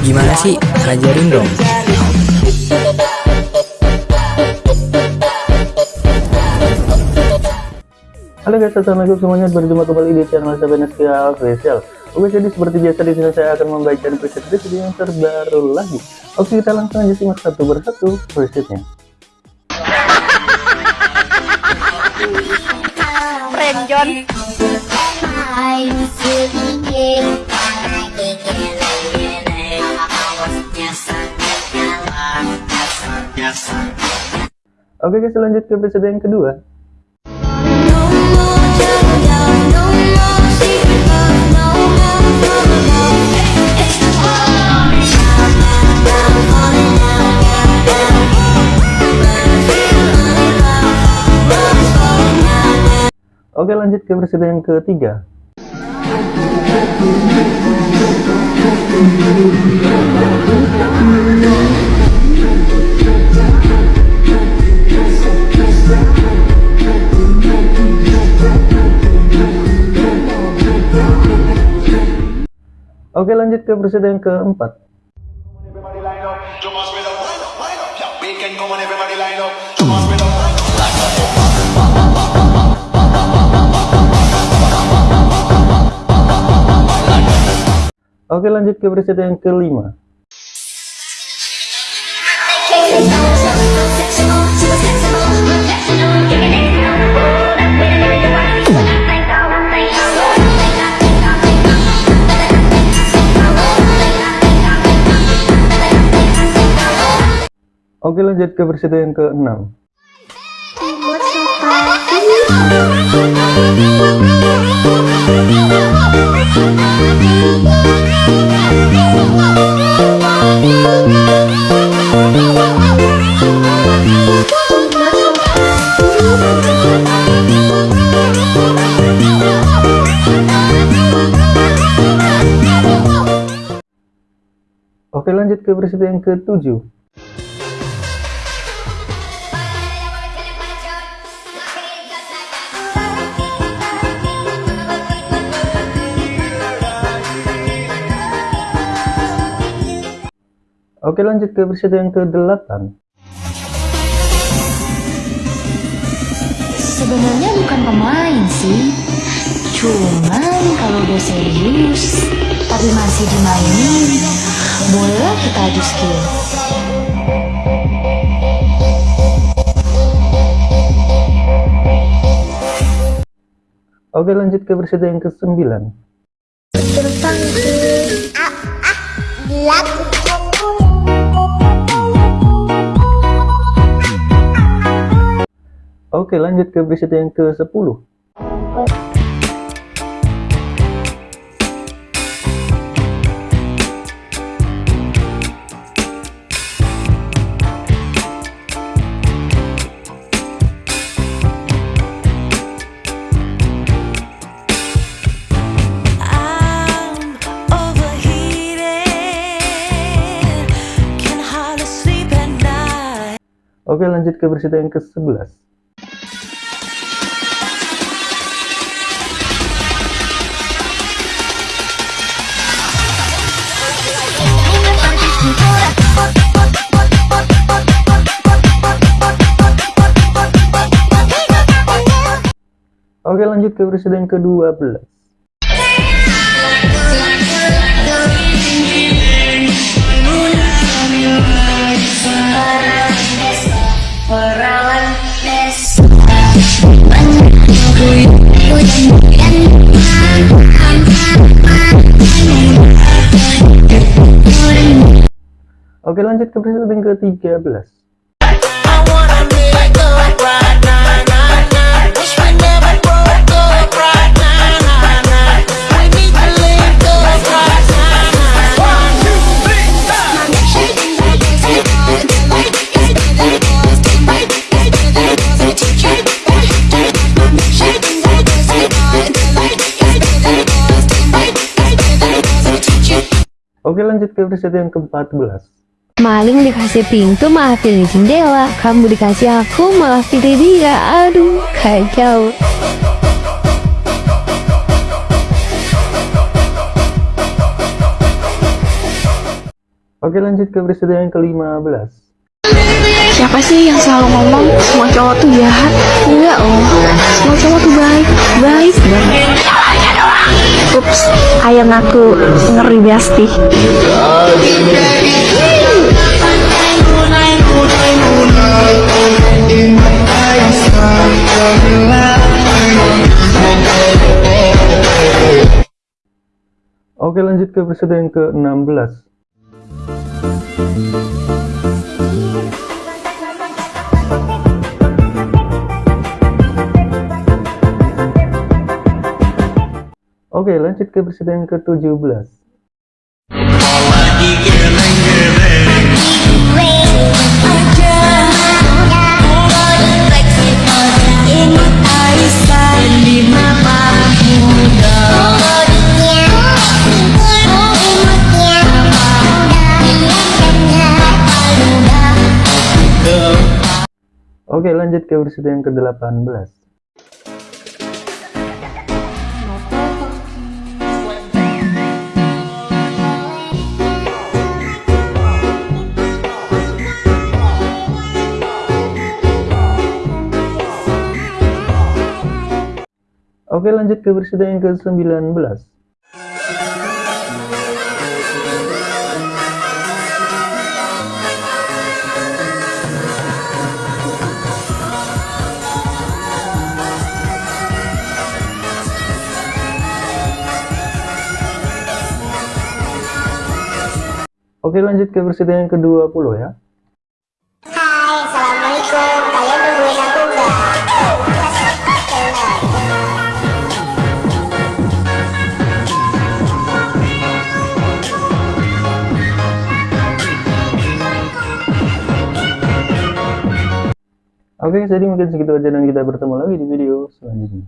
Gimana sih? Ajarin dong. Halo guys, assalamualaikum semuanya. Berjumpa kembali di channel Sabeneskia Official. Oke, jadi seperti biasa di sini saya akan membacakan preset video yang terbaru lagi. Oke, kita langsung aja simak satu persatu presetnya. Renjon Oke guys, lanjut ke preset yang kedua. Oke, lanjut ke preset yang ketiga. Thomas with a wind up. Oke, lanjut ke preset yang kelima. Oke, lanjut ke preset yang keenam. Oke, lanjut ke preset yang ketujuh. Oke, lanjut ke preset yang ke-8. Sebenarnya bukan pemain sih Cuman kalau udah serius Tapi masih dimainin Boleh kita adu skill Oke, lanjut ke preset yang ke-9. Oke, lanjut ke preset yang ke-10. I'm overheated, can hardly sleep at night. Oke, lanjut ke preset yang ke-11. Oke, lanjut ke preset yang ke-12. Now, nah. One, two, three, Oke, lanjut ke preset yang ke-14. Maling dikasih pintu malah pilih jendela. Kamu dikasih aku malah pilih dia. Aduh kacau Oke lanjut ke presiden yang ke-15 Siapa sih yang selalu ngomong semua cowok tuh jahat? Enggak loh, semua cowok tuh baik, baik. banget. Ups, ayam aku ngeri besti. Oke lanjut ke presiden yang ke-16 Oke lanjut ke presiden yang ke-17 Oke lanjut ke presiden yang ke-18 Oke lanjut ke presiden yang ke-19 Oke lanjut ke presiden yang ke-20 ya Oke jadi mungkin segitu aja dan kita bertemu lagi di video selanjutnya